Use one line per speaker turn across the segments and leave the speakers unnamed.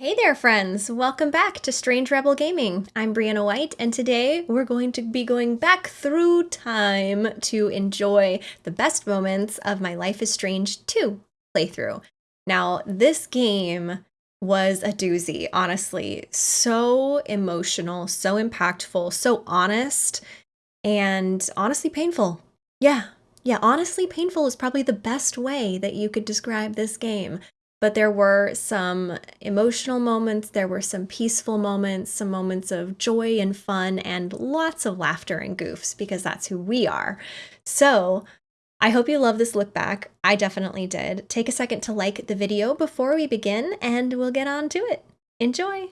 Hey there, friends! Welcome back to Strange Rebel Gaming. I'm Brianna White, and today we're going to be going back through time to enjoy the best moments of my Life is Strange 2 playthrough. Now, this game was a doozy, honestly. So emotional, so impactful, so honest, and honestly painful. Yeah, yeah, honestly painful is probably the best way that you could describe this game but there were some emotional moments, there were some peaceful moments, some moments of joy and fun, and lots of laughter and goofs because that's who we are. So, I hope you love this look back. I definitely did. Take a second to like the video before we begin, and we'll get on to it. Enjoy!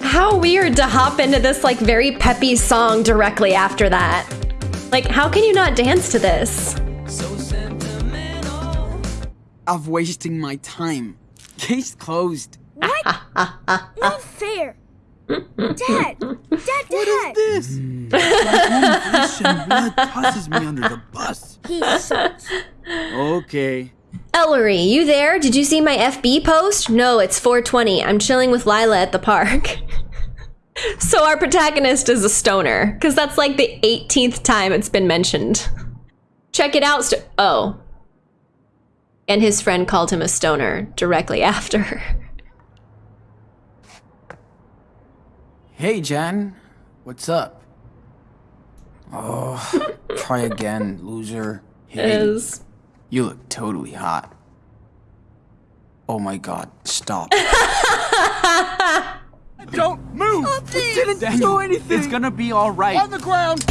How weird to hop into this like very peppy song directly after that. Like, how can you not dance to this?
Of wasting my time. Case closed.
What? Not fair. Dad! Dad, Dad!
What is this? Mm. My own blood tosses me under the bus.
He sucks.
Okay.
Ellery, you there? Did you see my FB post? No, it's 420. I'm chilling with Lyla at the park. so our protagonist is a stoner, because that's like the 18th time it's been mentioned. Check it out. oh, and his friend called him a stoner directly after.
Hey, Jen. What's up? Oh, try again, loser. Hey,
is.
You look totally hot. Oh my god, stop. Don't move!
Nothing.
didn't Daniel, do anything! It's gonna be alright.
On the ground!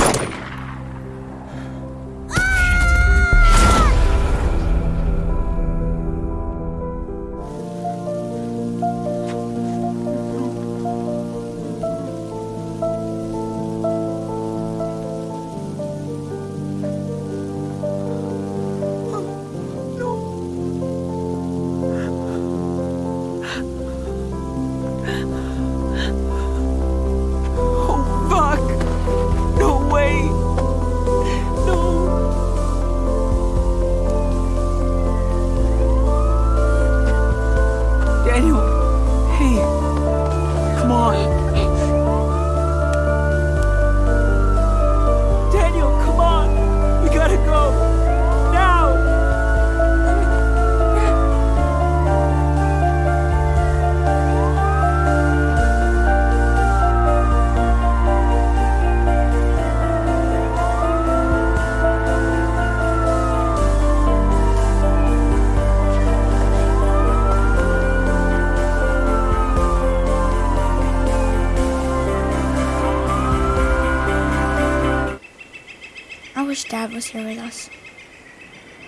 Here with us.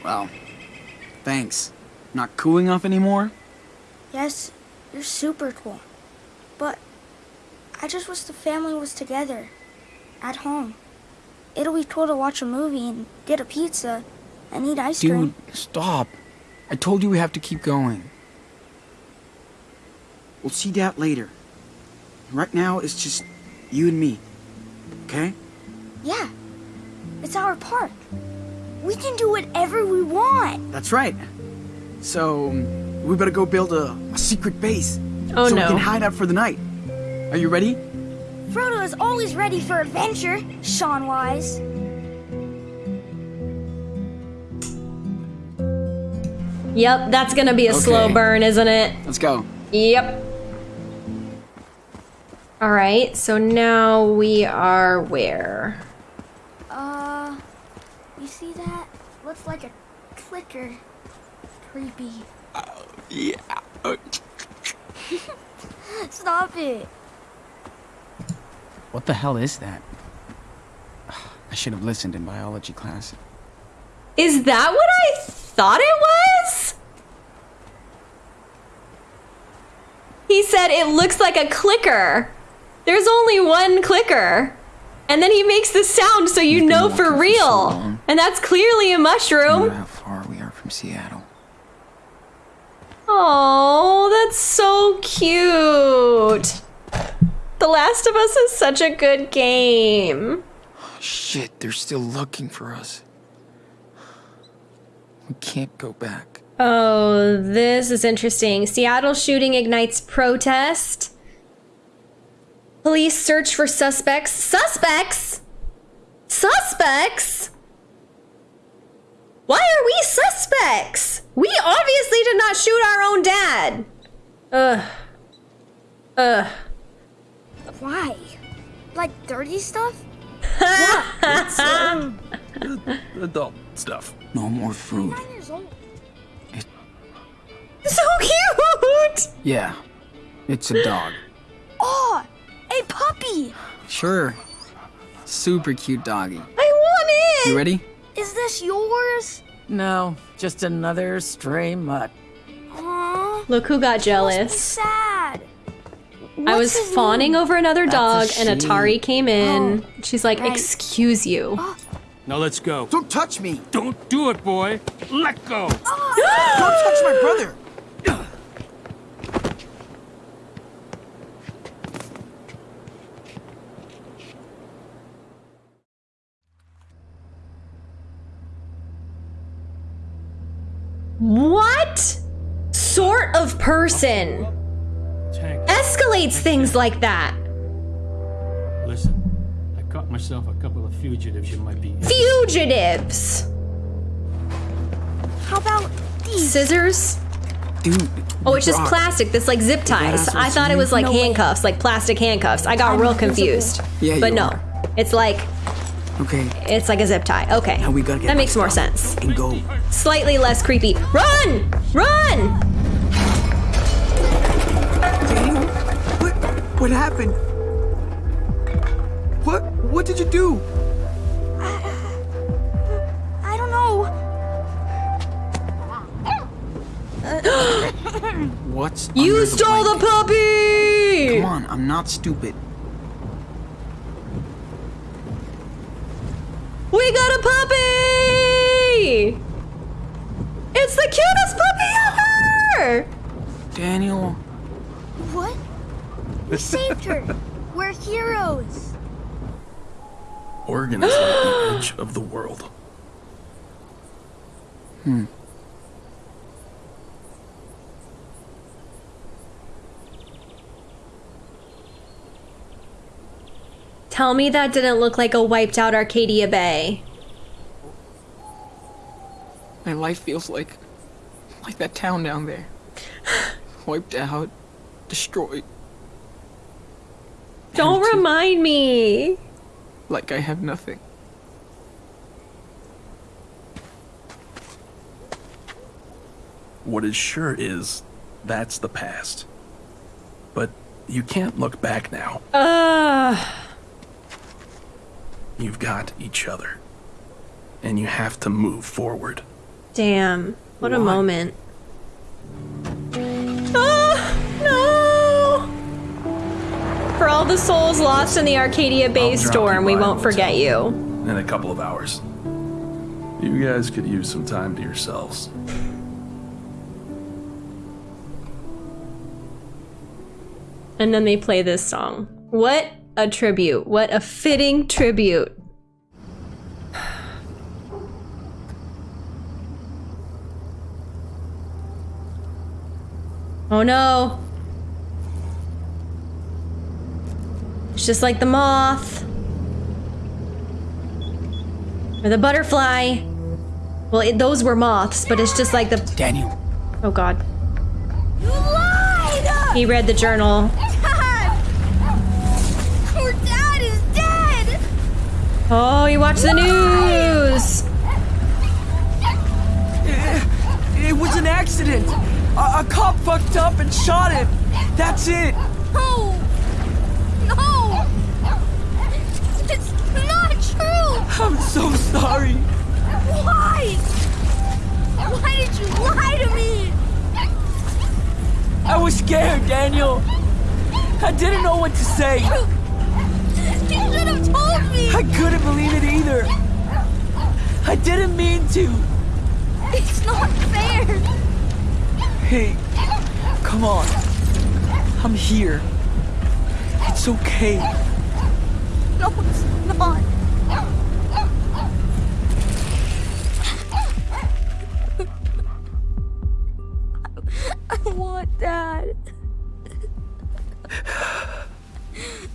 Well, thanks. Not cool enough anymore?
Yes, you're super cool. But I just wish the family was together. At home. It'll be cool to watch a movie and get a pizza and eat ice
Dude,
cream.
Dude, stop. I told you we have to keep going. We'll see that later. Right now, it's just you and me. Okay?
Yeah. It's our park. We can do whatever we want.
That's right. So, um, we better go build a, a secret base.
Oh
so
no.
we can hide out for the night. Are you ready?
Frodo is always ready for adventure, Sean Wise.
Yep, that's gonna be a
okay.
slow burn, isn't it?
Let's go.
Yep. Alright, so now we are where?
You see that? Looks like a clicker. Creepy.
Uh, yeah.
Stop it.
What the hell is that? I should have listened in biology class.
Is that what I thought it was? He said it looks like a clicker. There's only one clicker. And then he makes the sound so you know for real.
For so
and that's clearly a mushroom.
how far we are from Seattle.
Oh, that's so cute. The Last of Us is such a good game.
Oh, shit, they're still looking for us. We can't go back.
Oh, this is interesting. Seattle shooting ignites protest. Police search for suspects. Suspects? Suspects? Why are we suspects? We obviously did not shoot our own dad. Ugh. Ugh.
Why? Like dirty stuff?
Adult stuff.
No more food.
Nine years old.
So cute!
Yeah, it's a dog.
Oh, a puppy!
Sure. Super cute doggy.
I want it!
You ready?
Is this yours?
No, just another stray mutt.
Aww.
Look who got jealous.
sad.
I was fawning
name?
over another dog, and. Atari came oh, in. She's like,
right.
"Excuse you." Oh.
Now let's go.
Don't touch me!
Don't do it, boy. Let go.
Don't touch my brother!
What sort of person escalates things like that?
Listen, I caught myself a couple of fugitives you might be.
Fugitives.
How about these?
Scissors.
Dude.
Oh, it's just
rock.
plastic. This like zip ties. I thought it was like
No way.
handcuffs, like plastic handcuffs. I got
I'm
real
invisible.
confused.
Yeah,
but
you
no,
are.
it's like
Okay,
it's like a zip tie. Okay,
now we gotta get
that makes more sense.
And go.
Slightly less creepy. Run! Run!
What? Happened? What? What did you do?
I I don't know.
What's
You stole the
blanket?
puppy!
Come on, I'm not stupid.
We got a puppy! It's the cutest puppy ever!
Daniel?
We saved her. We're heroes.
Oregon is like the edge of the world. Hmm.
Tell me that didn't look like a wiped out Arcadia Bay.
my life feels like like that town down there. Wiped out, destroyed,
Don't
Empty.
remind me.
like I have nothing.
What is sure is that's the past. But you can't look back now.
Ugh.
You've got each other. And you have to move forward.
Damn. What a
Why?
moment. For all the souls lost in the Arcadia Bay storm, we won't forget you.
In a couple of hours. You guys could use some time to yourselves.
And then they play this song. What a tribute. What a fitting tribute. Oh no. It's just like the moth. Or the butterfly. Well, it, those were moths, but it's just like the.
Daniel,
Oh god.
You lied!
He read the journal.
Dad! Our dad is dead!
Oh, you watch the news.
It was an accident. A, a cop fucked up and shot him. That's it.
No! True!
I'm so sorry.
Why? Why did you lie to me?
I was scared, Daniel. I didn't know what to say.
You should have told me!
I couldn't believe it either. I didn't mean to.
It's not fair!
Hey, come on. I'm here. It's okay.
No, it's not. I want Dad.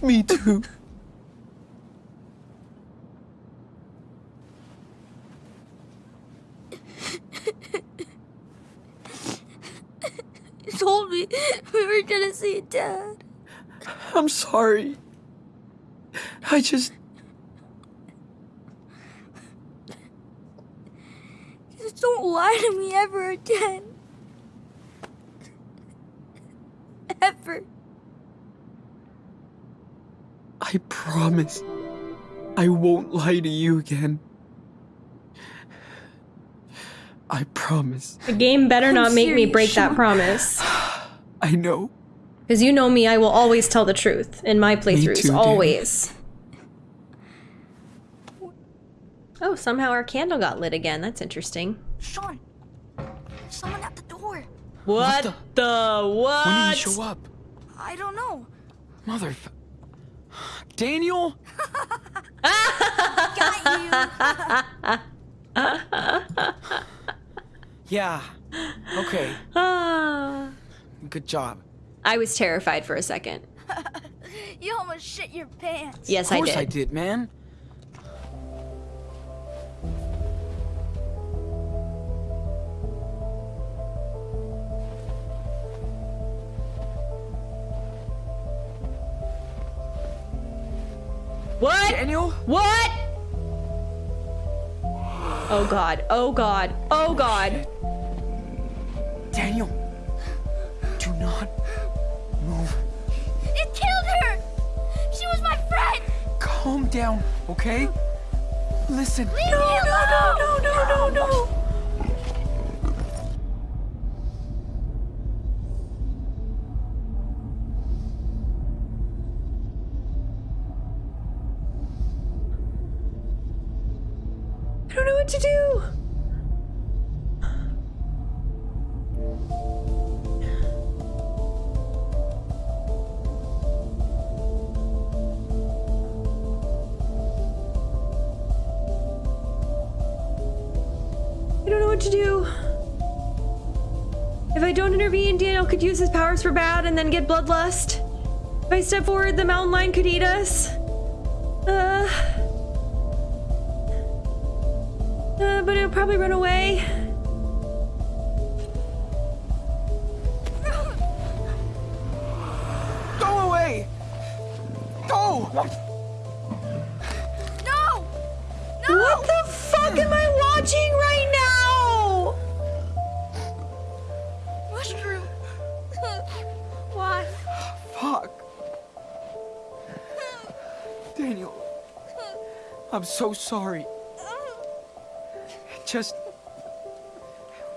Me too.
You told me we were gonna see Dad.
I'm sorry. I just.
Just don't lie to me ever again. Ever.
I promise. I won't lie to you again. I promise.
The game better not make me
serious,
break that promise.
I know.
Because you know me, I will always tell the truth in my playthroughs.
too, dear.
always. Oh, somehow our candle got lit again. That's interesting.
Sean, someone at the door.
What,
the-
the, what?
When did he show up?
I don't know.
Mother. Daniel?
Got you.
Yeah. Okay. Good job.
I was terrified for a second.
you almost shit your pants.
Yes, I did. Of course.
I did, man.
What?
Daniel?
What? Oh god. Oh god. Oh god.
Daniel. Do not move.
It killed her. She was my friend.
Calm down, okay? Listen.
Leave me alone. No, no, no, no, no.
I could use his powers for bad and then get bloodlust. If I step forward, the mountain lion could eat us. Uh. Uh, but it'll probably run away.
Go away! Go!
No. No.
What the
I'm so sorry. It just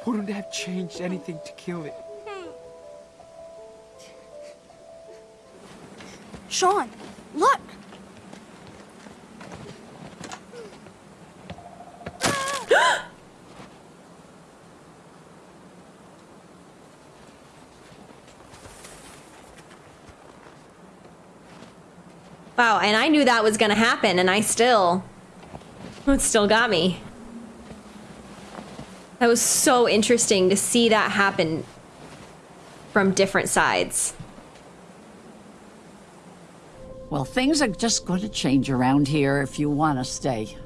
wouldn't have changed anything to kill it.
Sean, look.
Wow, and I knew that was gonna happen, and I still. It still got me. That was so interesting to see that happen from different sides.
Well, things are just going to change around here if you want to stay.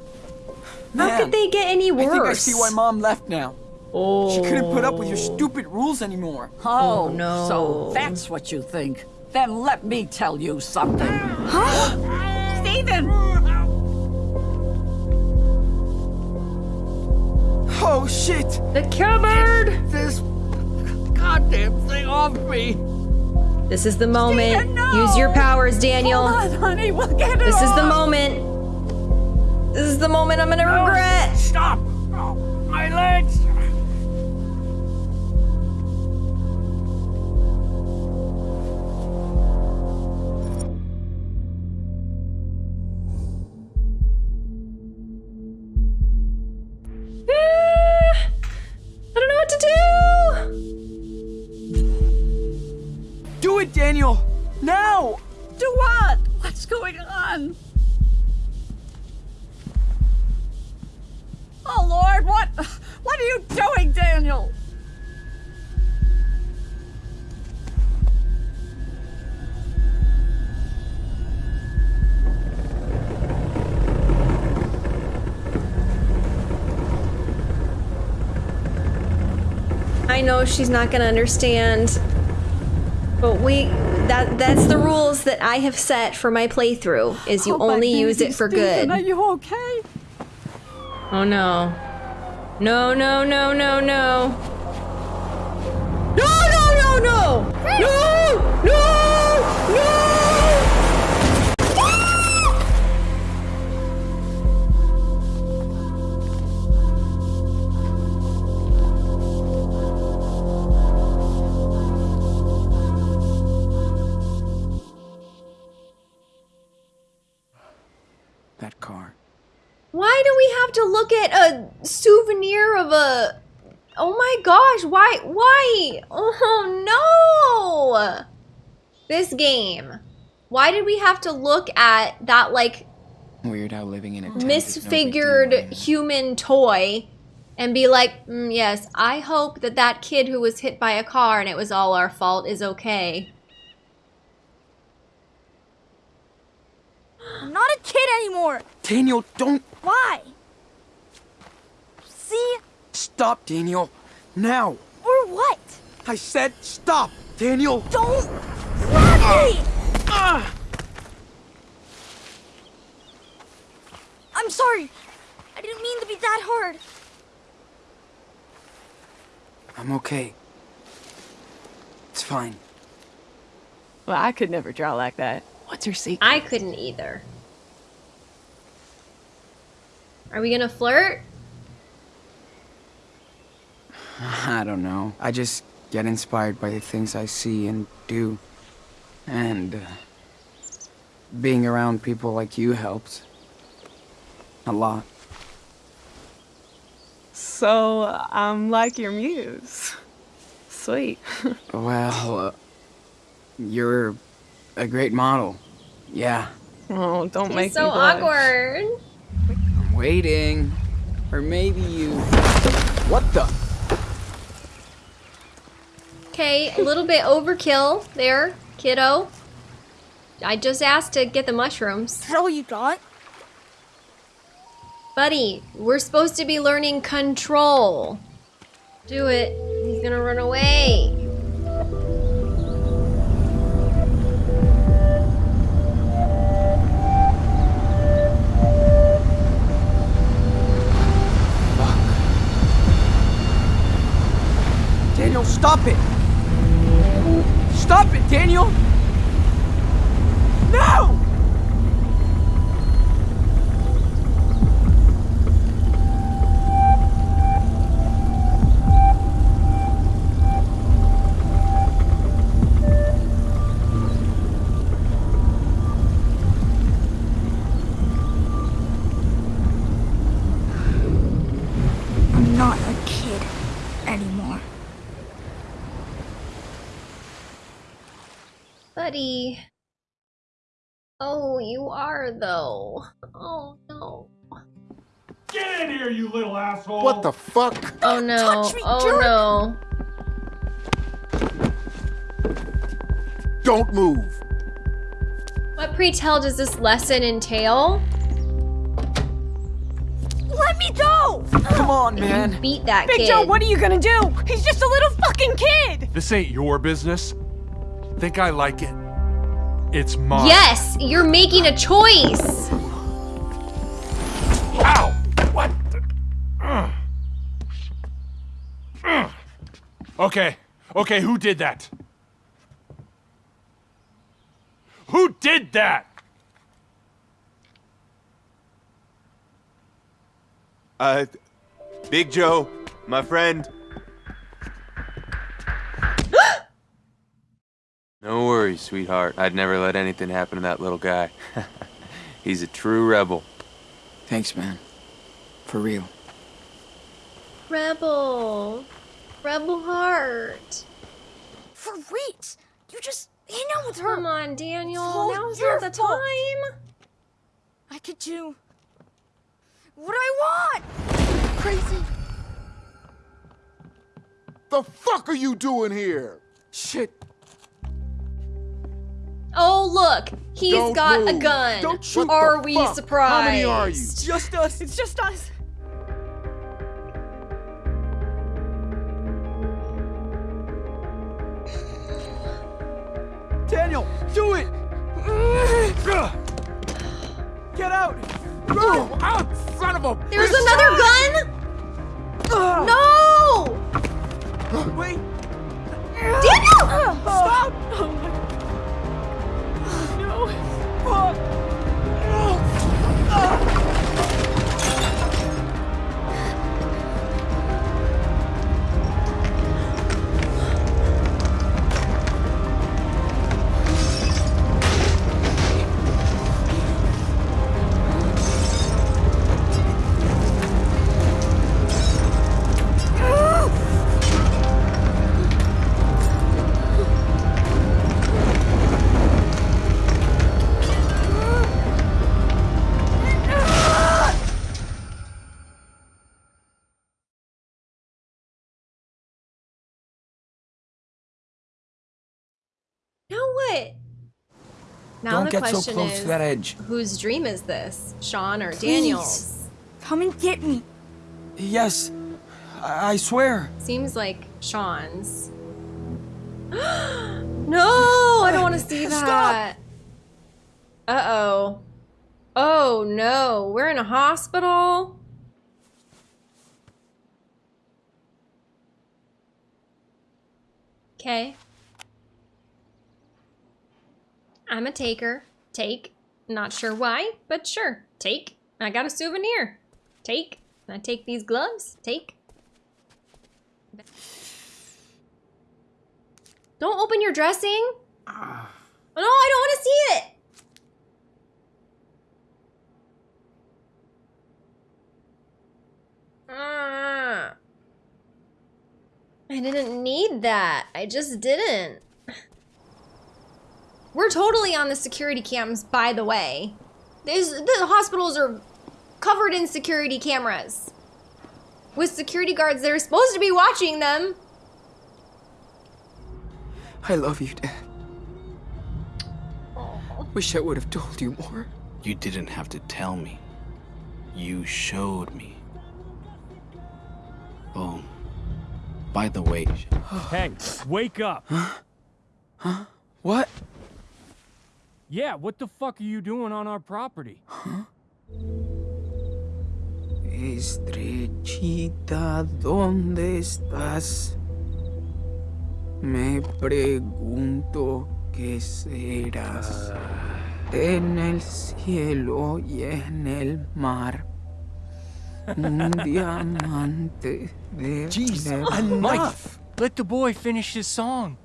How could they get any worse?
I think I see why mom left now.
Oh.
She couldn't put up with your oh. stupid rules anymore.
Oh, oh,
no.
So that's what you think. Then let me tell you something. Huh? Stephen!
Oh shit!
The cupboard!
This goddamn thing off me.
This is the moment.
Stephen, no!
Use your powers, Daniel.
Come on, honey, we'll get it
This is the moment. This is the moment I'm gonna regret.
Stop! Oh, my legs!
Know she's not gonna understand. But we that that's the rules that I have set for my playthrough is you
Oh,
only use it for
Stephen,
good.
Are you okay?
Oh. No, no, no, no, no. No, have to look at a souvenir of a Oh my gosh, why why? Oh no! This game. Why did we have to look at that like
Weird how living in a tent is no
misfigured human toy and be like, mm, yes, I hope that that kid who was hit by a car and it was all our fault is okay.
I'm not a kid anymore.
Daniel, don't
Why? See?
stop, Daniel. Now.
Or what?
I said stop, Daniel.
Don't grab ah! me! I'm sorry. I didn't mean to be that hard.
I'm okay. It's fine.
Well, I could never draw like that.
What's your secret?
I couldn't either. Are we gonna flirt?
I don't know. I just get inspired by the things I see and do. And uh, being around people like you helps. A lot.
So I'm like your muse. Sweet.
Well, uh, you're a great model. Yeah,
Oh, don't make
It's so
me blush.
awkward.
I'm waiting. Or maybe you. What the?
Okay, a little bit overkill there, kiddo. I just asked to get the mushrooms.
Is that all you got?
Buddy, we're supposed to be learning control. Do it. He's gonna run away.
Daniel, stop it! Stop it, Daniel! No!
Buddy. Oh, you are though. Oh no.
Get in here, you little asshole!
What the fuck?
Oh no.
touch me,
oh
jerk.
no.
Don't move.
What pre-tell does this lesson entail?
Let me go!
Come on,
You
man.
beat that
Big
kid.
Joe, what are you gonna do? He's just a little fucking kid!
This ain't your business. Think I like it? It's mine.
Yes, you're making a choice.
Ow! What? the- Ugh. Ugh. Okay. Okay, who did that? Who did that?
Uh, Big Joe, my friend.
No worries, sweetheart. I'd never let anything happen to that little guy. He's a true rebel.
Thanks, man. For real.
Rebel. Rebel heart.
For Reeds, you just hang out with her.
Come on, Daniel.
It's
Now's
your
not the
fault.
time.
I could do what I want. Crazy.
The fuck are you doing here?
Shit.
Oh, look! he's
Don't
got
move.
a gun!
Don't shoot
Are we
fuck?
surprised?
How many are you?
It's just us!
It's just us!
Daniel, do it! Get out!
Go out, son of a
There's another gun? No!
Wait!
Daniel!
Stop!
Oh
Fuck!
Now? Now
Don't
the
get so
question
close
is,
to that edge.
whose dream is this? Sean or Daniel's?
Come and get me.
Yes, I, I swear.
Seems like Sean's. no, I don't want to see that. Uh oh. Oh no, we're in a hospital. Okay. I'm a taker. Take. Not sure why, but sure. Take. I got a souvenir. Take. I take these gloves. Take. Don't open your dressing.
Ah.
No, I don't want to see it. Ah. I didn't need that. I just didn't. We're totally on the security cams, by the way. These, the hospitals are covered in security cameras. With security guards that are supposed to be watching them.
I love you, Dad. Wish I would have told you more.
You didn't have to tell me. You showed me. Oh, by the way,
Hey, wake up.
Huh? Huh? What?
Yeah, what the fuck are you doing on our property?
Estrellita, ¿dónde estás? Me pregunto qué serás. En el cielo y en el mar. Un diamante de
Jeez, enough! Let the boy finish his song.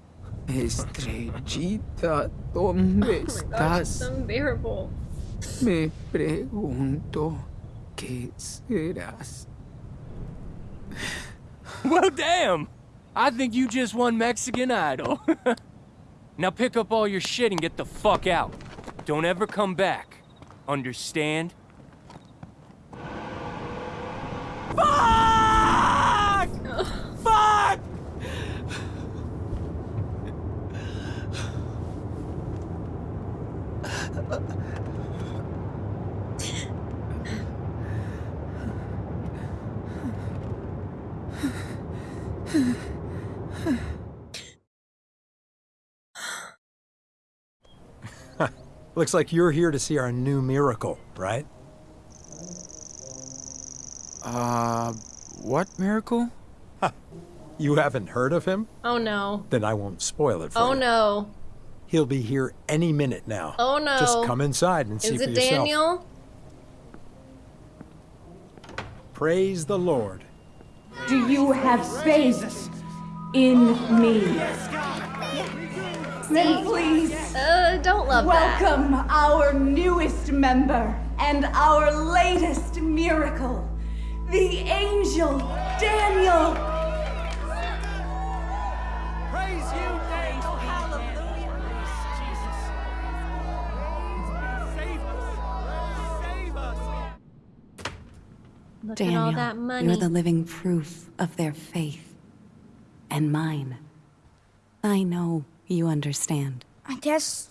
Estrellita, ¿dónde oh
That's
estás?
unbearable.
Me pregunto qué serás.
Well, damn! I think you just won Mexican Idol. now pick up all your shit and get the fuck out. Don't ever come back. Understand?
Fuck! Fuck!
Looks like you're here to see our new miracle, right?
Uh, what miracle?
You haven't heard of him?
Oh no.
Then I won't spoil it for
Oh
you.
Oh no.
He'll be here any minute now.
Oh no.
Just come inside and see for yourself. Is it.
Daniel?
Praise the Lord.
Do you have faith in me? Then please
Uh, don't love that.
welcome our newest member and our latest miracle, the angel Daniel.
Praise you, Dave. Hallelujah. Save us. Save us.
Look
Daniel,
at all that money.
you're the living proof of their faith. And mine. I know you understand.
I guess.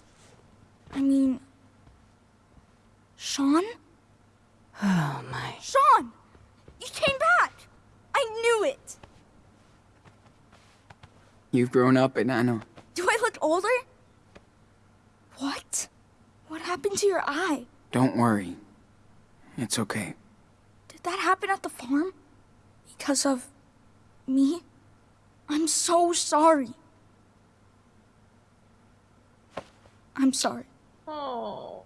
I mean. Sean?
Oh my.
Sean! You came back! I knew it!
You've grown up, Enano.
Do I look older? What? What happened to your eye?
Don't worry. It's okay.
Did that happen at the farm? Because of me? I'm so sorry. I'm sorry.
Oh.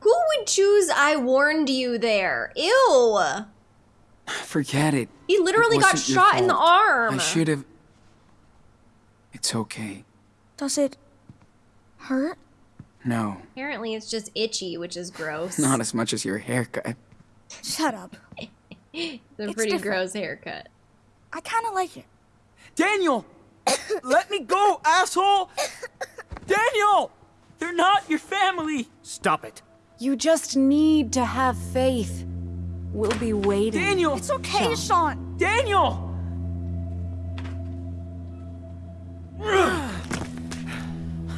Who would choose I warned you there? Ew.
Forget it.
He literally
It
got
wasn't
shot in the
fault.
arm.
I should have. It's okay.
Does it hurt?
No,
Apparently it's just itchy, which is gross.
not as much as your haircut.
Shut up.
It's a
It's
pretty
different.
gross haircut.
I kind of like it.
Daniel! Let me go, asshole! Daniel! They're not your family!
Stop it.
You just need to have faith. We'll be waiting.
Daniel!
It's okay, Sean.
Daniel!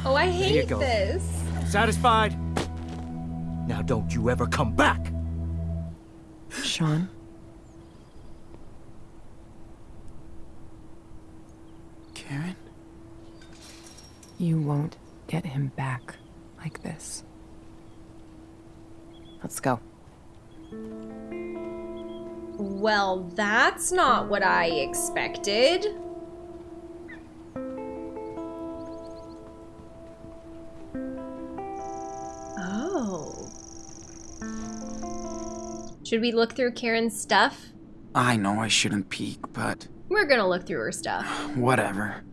Oh, I hate this.
Satisfied? Now don't you ever come back.
Sean?
Karen?
You won't get him back like this. Let's go.
Well, that's not what I expected. Oh. Should we look through Karen's stuff?
I know I shouldn't peek, but
We're gonna look through her stuff.
whatever.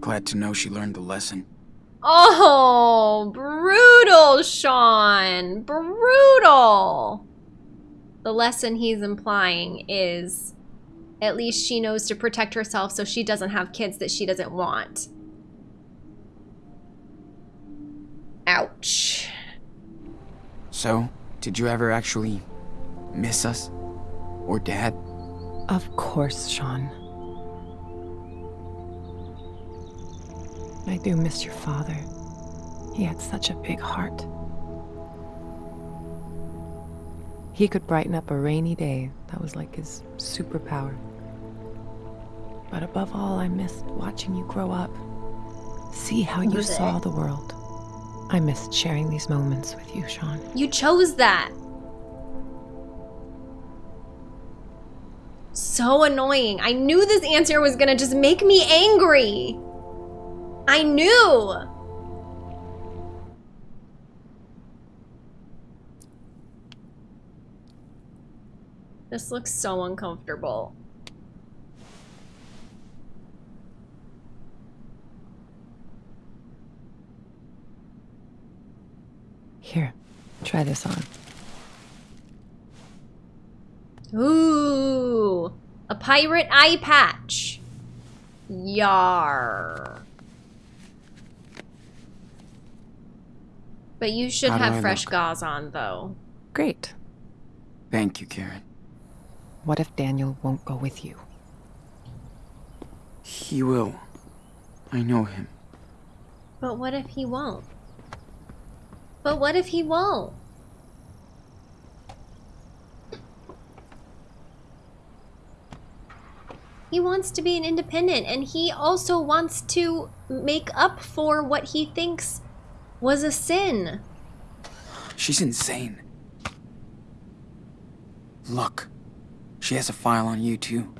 Glad to know she learned the lesson.
Oh, brutal, Sean. Brutal. The lesson he's implying is at least she knows to protect herself so she doesn't have kids that she doesn't want. Ouch.
So, did you ever actually miss us? Or Dad?
Of course, Sean. I do miss your father. He had such a big heart. He could brighten up a rainy day. That was like his superpower. But above all, I missed watching you grow up. See how you saw the world. I missed sharing these moments with you, Sean.
You chose that. So annoying. I knew this answer was gonna just make me angry. I knew. This looks so uncomfortable.
Here, try this on.
Ooh, a pirate eye patch. Yar. But you should
How
have fresh
look?
gauze on, though.
Great.
Thank you, Karen.
What if Daniel won't go with you?
He will. I know him.
But what if he won't? But what if he won't? He wants to be an independent and he also wants to make up for what he thinks was a sin.
She's insane. Look, she has a file on you too.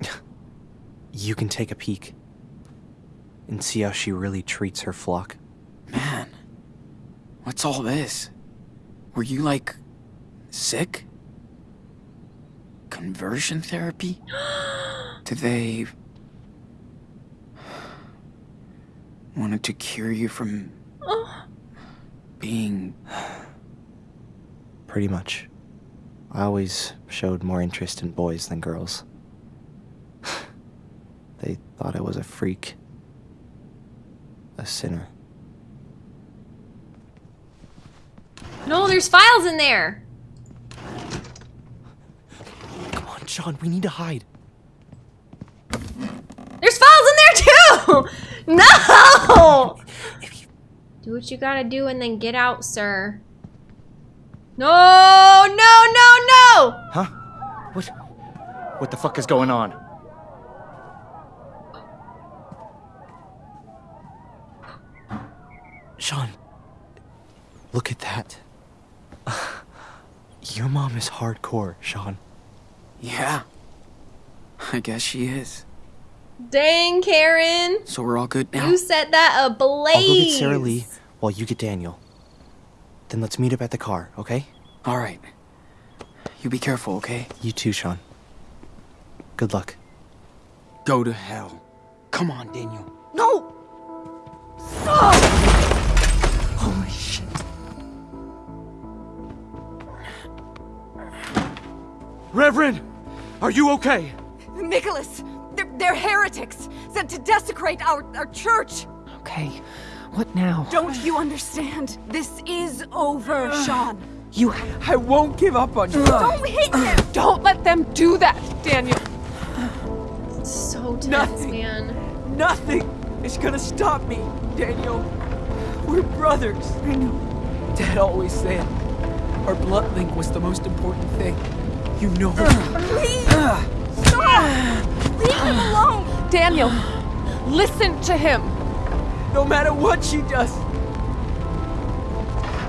You can take a peek and see how she really treats her flock.
Man, what's all this? Were you like sick? Conversion therapy? Did they wanted to cure you from being
Pretty much. I always showed more interest in boys than girls. they thought I was a freak. A sinner.
No, there's files in there.
Come Sean, we need to hide.
There's files in there too! No! Do what you gotta do and then get out, sir. No, no, no, no!
Huh? What? What the fuck is going on?
Sean, look at that. Your mom is hardcore, Sean.
Yeah. I guess she is.
Dang, Karen.
So we're all good now?
You set that ablaze.
I'll go get Sarah Lee while you get Daniel. Then let's meet up at the car, okay?
All right. You be careful, okay?
You too, Sean. Good luck.
Go to hell. Come on, Daniel.
No!
Holy
Reverend, are you okay?
Nicholas, they're, they're heretics, sent to desecrate our, our church.
Okay, what now?
Don't you understand? This is over, Sean.
You. I won't give up on you.
Don't hit him!
Don't let them do that, Daniel.
It's So tense,
Nothing.
man.
Nothing is gonna stop me, Daniel. We're brothers. I know. Dad always said our blood link was the most important thing. You know it.
Please! Uh. Stop! Leave him alone!
Daniel, listen to him.
No matter what she does,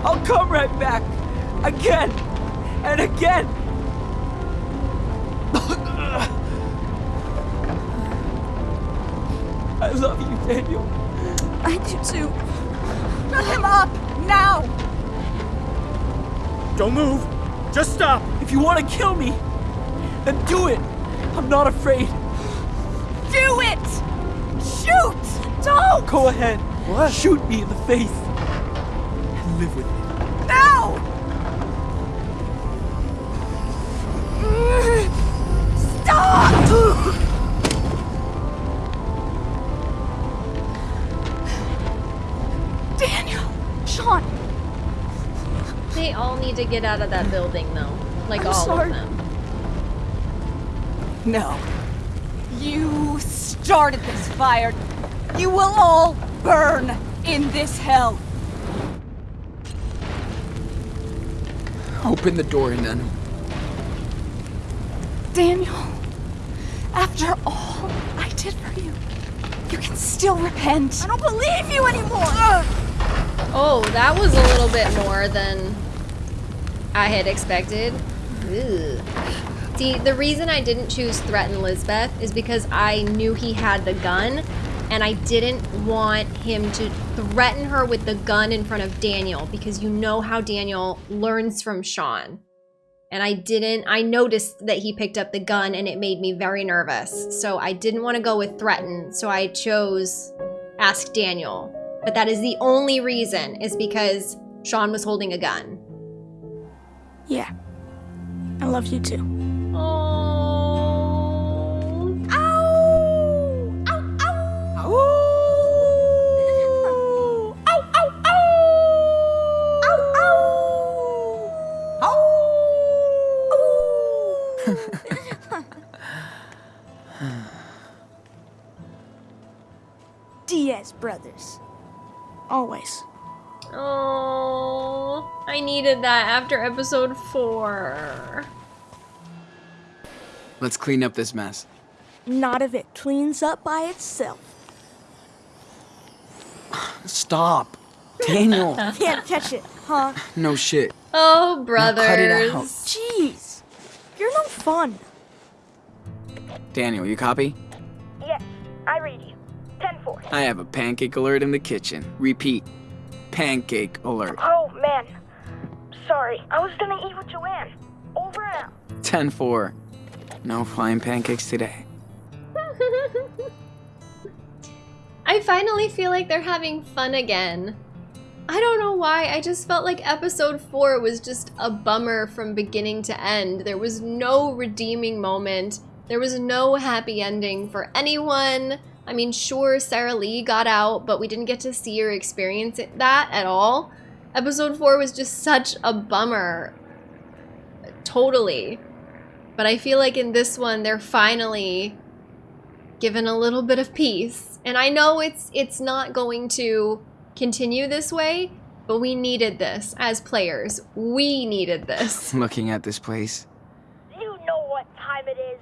I'll come right back. Again and again. I love you, Daniel.
I do too. Shut him up! Now!
Don't move. Just stop. If you want to kill me, then do it. I'm not afraid.
Do it! Shoot! Don't!
Go ahead. What? Shoot me in the face. And live with it.
Now! Stop! Daniel! Sean!
They all need to get out of that building, though. Like
I'm
all
sorry.
of them.
No. You started this fire. You will all burn in this hell.
Open the door and then.
Daniel, after all I did for you, you can still repent. I don't believe you anymore.
Oh, that was a little bit more than I had expected. See, the reason I didn't choose Threaten Lisbeth is because I knew he had the gun, and I didn't want him to threaten her with the gun in front of Daniel, because you know how Daniel learns from Sean. And I didn't, I noticed that he picked up the gun and it made me very nervous. So I didn't want to go with Threaten, so I chose Ask Daniel. But that is the only reason, is because Sean was holding a gun.
Yeah. I love you too. Diaz brothers. Always.
Oh, I needed that after episode four.
Let's clean up this mess.
Not if it cleans up by itself.
Stop. Daniel.
Can't catch it, huh?
no shit.
Oh,
Now
brothers.
cut it out.
Jeez. You're no fun.
Daniel, you copy?
Yes, I read you. 10-4.
I have a pancake alert in the kitchen. Repeat. Pancake alert.
Oh, man. Sorry. I was gonna eat with Joanne. Over and out.
10-4. No flying pancakes today.
I finally feel like they're having fun again. I don't know why, I just felt like episode 4 was just a bummer from beginning to end. There was no redeeming moment. There was no happy ending for anyone. I mean, sure, Sarah Lee got out, but we didn't get to see or experience it, that at all. Episode 4 was just such a bummer. Totally. But I feel like in this one, they're finally given a little bit of peace. And I know it's it's not going to continue this way, but we needed this as players. We needed this.
Looking at this place.
You know what time it is.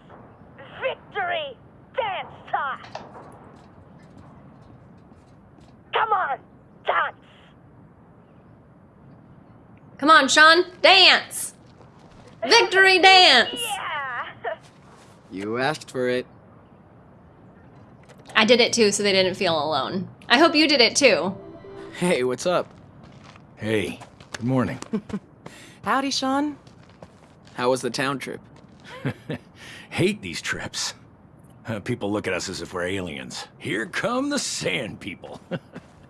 Victory! Dance time! Come on, dance!
Come on, Sean, dance! Victory dance! Yeah.
You asked for it.
I did it too, so they didn't feel alone. I hope you did it too.
Hey, what's up?
Hey, good morning.
Howdy, Sean.
How was the town trip?
Hate these trips. Uh, people look at us as if we're aliens. Here come the sand people.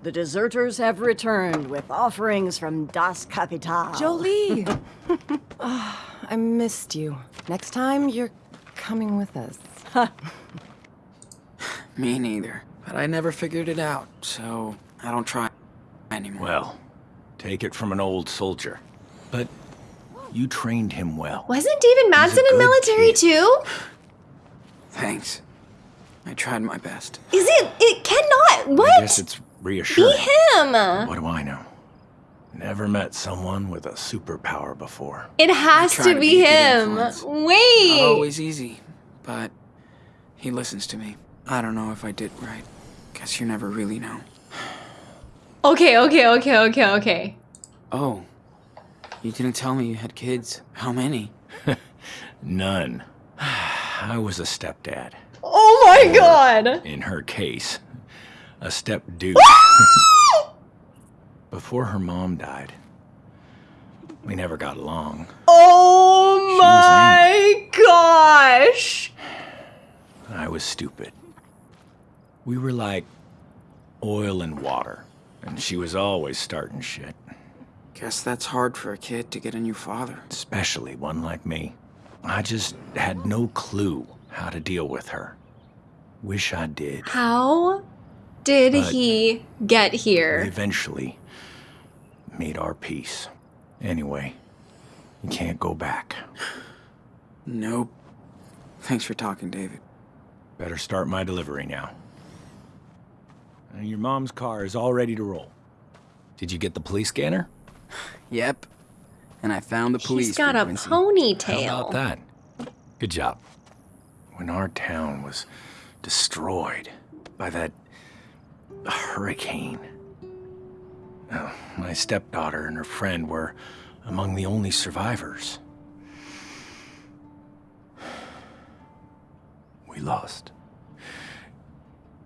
The deserters have returned with offerings from Das Kapital.
Jolie! oh, I missed you. Next time, you're coming with us.
Me neither. But I never figured it out, so I don't try anymore.
Well, take it from an old soldier. But you trained him well.
Wasn't David Madsen in military too?
Thanks. I tried my best.
Is it? It cannot. What?
I
What?
guess it's reassuring.
Be him.
What do I know? Never met someone with a superpower before.
It has
try
to
to
be
be
him.
influence.
Wait.
Not always easy, but he listens to me. I don't know if I did right. Guess you never really know.
Okay, okay, okay, okay, okay.
Oh, you didn't tell me you had kids. How many?
None. I was a stepdad.
Oh my god.
In her case, a step dude. Before her mom died, we never got along.
Oh my gosh.
I was stupid. We were like oil and water, and she was always starting shit.
Guess that's hard for a kid to get a new father.
Especially one like me. I just had no clue how to deal with her. Wish I did.
How did
But-
he get
We
here?
eventually made our peace. Anyway, you can't go back.
Nope. Thanks for talking, David.
Better start my delivery now. Your mom's car is all ready to roll. Did you get the police scanner?
Yep. And I found the police.
He's got a
frequency.
ponytail.
How about that? Good job. When our town was destroyed by that hurricane, uh, my stepdaughter and her friend were among the only survivors. We lost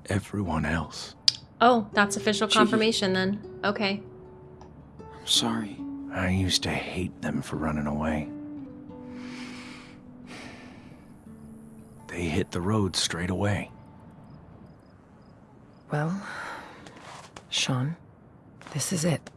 everyone else.
Oh, that's official confirmation then. Okay.
I'm sorry.
I used to hate them for running away. They hit the road straight away.
Well, Sean, this is it.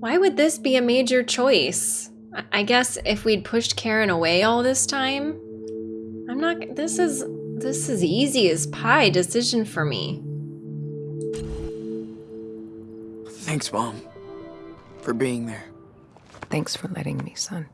Why would this be a major choice? I- I guess if we'd pushed Karen away all this time, I'm not. This is this is easy as pie decision for me.
Thanks, Mom. For being there.
Thanks for letting me, son.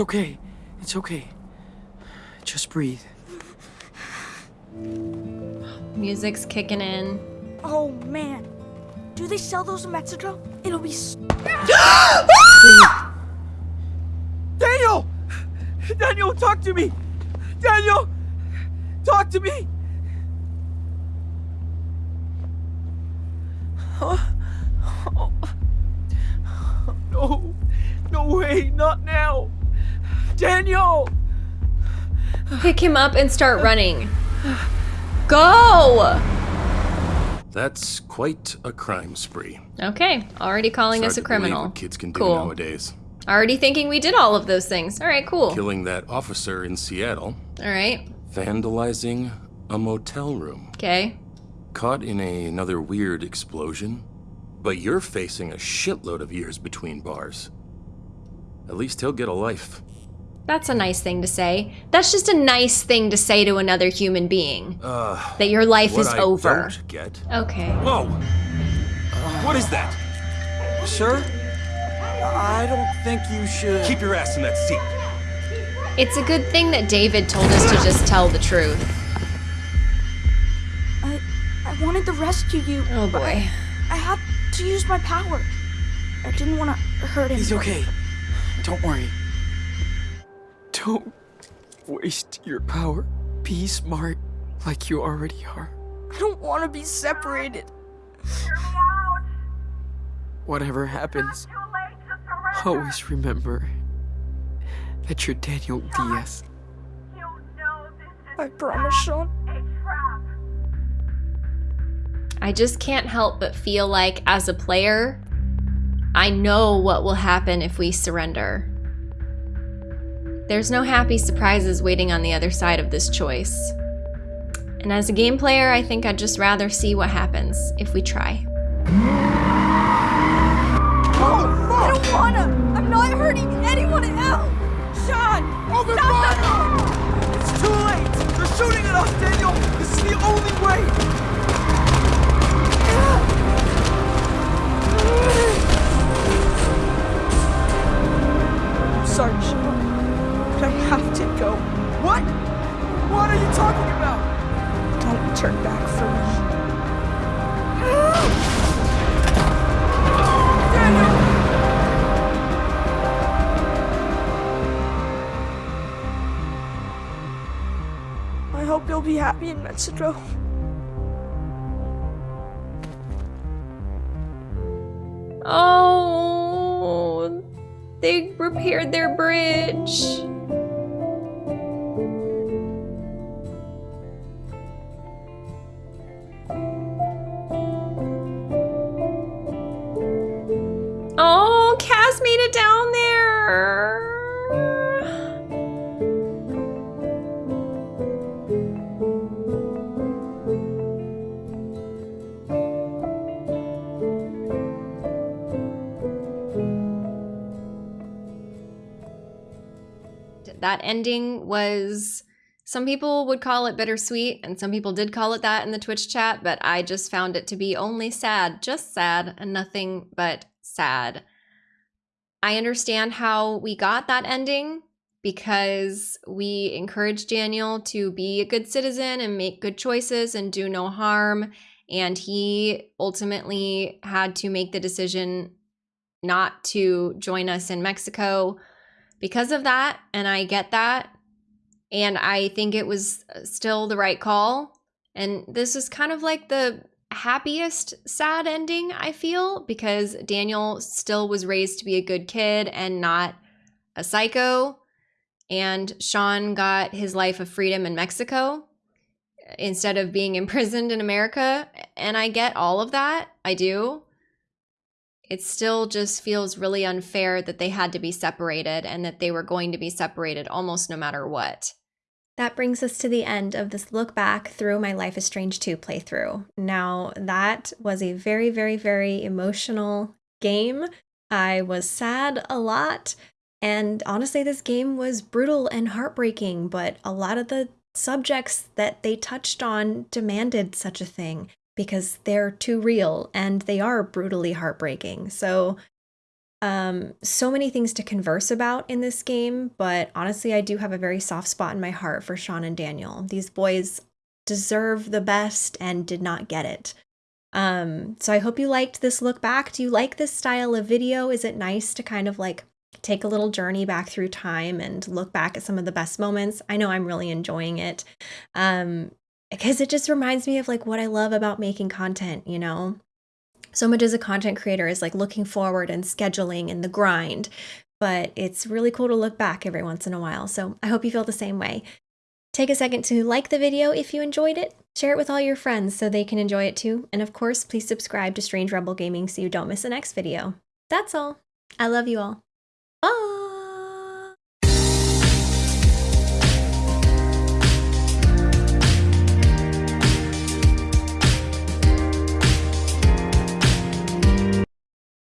It's
okay. It's okay. Just breathe.
Music's kicking in.
Oh man. Do they sell those in Mexico? It'll be. S-
Daniel! Daniel, talk to me! Daniel! Talk to me! Huh? Oh. No. No way, not now. Daniel!
Pick him up and start running. Go!
That's quite a crime spree.
Okay, already calling
It's
us a
hard to believe
criminal.
What kids can do
Cool.
nowadays.
Already thinking we did all of those things. All right, cool.
Killing that officer in Seattle.
All right,
Vandalizing a motel room.
okay.
Caught in a, another weird explosion. But you're facing a shitload of years between bars. At least he'll get a life.
That's a nice thing to say. That's just a nice thing to say to another human being.
Uh,
That your life
what
is
I
over.
Don't get.
Okay.
Whoa! what is that?
Sir? I don't think you should.
Keep your ass in that seat.
It's a good thing that David told us to just tell the truth.
I I wanted to rescue you.
Oh boy.
I, I had to use my power. I didn't want to hurt him.
He's okay. Don't worry. Don't waste your power. Be smart like you already are.
I don't want to be separated.
Whatever happens, always remember that you're Daniel Diaz.
I promise, Sean.
I just can't help but feel like, as a player, I know what will happen if we surrender. There's no happy surprises waiting on the other side of this choice. And as a game player, I think I'd just rather see what happens if we try.
Oh, I don't wanna. I'm not hurting anyone else. Sean, oh
Open
stop
fire!
It's too late! They're shooting at us, Daniel! This is the only way! I'm I have to go. What? What are you talking about? Don't turn back for me. Daniel! I hope you'll be happy in Mexico.
Oh, they repaired their bridge. That ending was some people would call it bittersweet and some people did call it that in the twitch chat but i just found it to be only sad just sad and nothing but sad. I understand how we got that ending because we encouraged daniel to be a good citizen and make good choices and do no harm and he ultimately had to make the decision not to join us in mexico because of that and i get that and i think it was uh, still the right call and this is kind of like the happiest sad ending i feel because daniel still was raised to be a good kid and not a psycho and sean got his life of freedom in mexico instead of being imprisoned in america and i get all of that i do it still just feels really unfair that they had to be separated and that they were going to be separated almost no matter what. That brings us to the end of this look back through my Life is Strange 2 playthrough. Now, that was a very, very, very emotional game. I was sad a lot. And honestly, this game was brutal and heartbreaking, but a lot of the subjects that they touched on demanded such a thing because they're too real and they are brutally heartbreaking. So, um, so many things to converse about in this game, but honestly, I do have a very soft spot in my heart for Sean and Daniel. These boys deserve the best and did not get it. Um, so I hope you liked this look back. Do you like this style of video? Is it nice to kind of like take a little journey back through time and look back at some of the best moments? I know I'm really enjoying it. Um, because it just reminds me of like what I love about making content, you know? So much as a content creator is like looking forward and scheduling and the grind, but it's really cool to look back every once in a while. So I hope you feel the same way. Take a second to like the video if you enjoyed it, share it with all your friends so they can enjoy it too, and of course, please subscribe to Strange Rebel Gaming so you don't miss the next video. That's all. I love you all. Bye!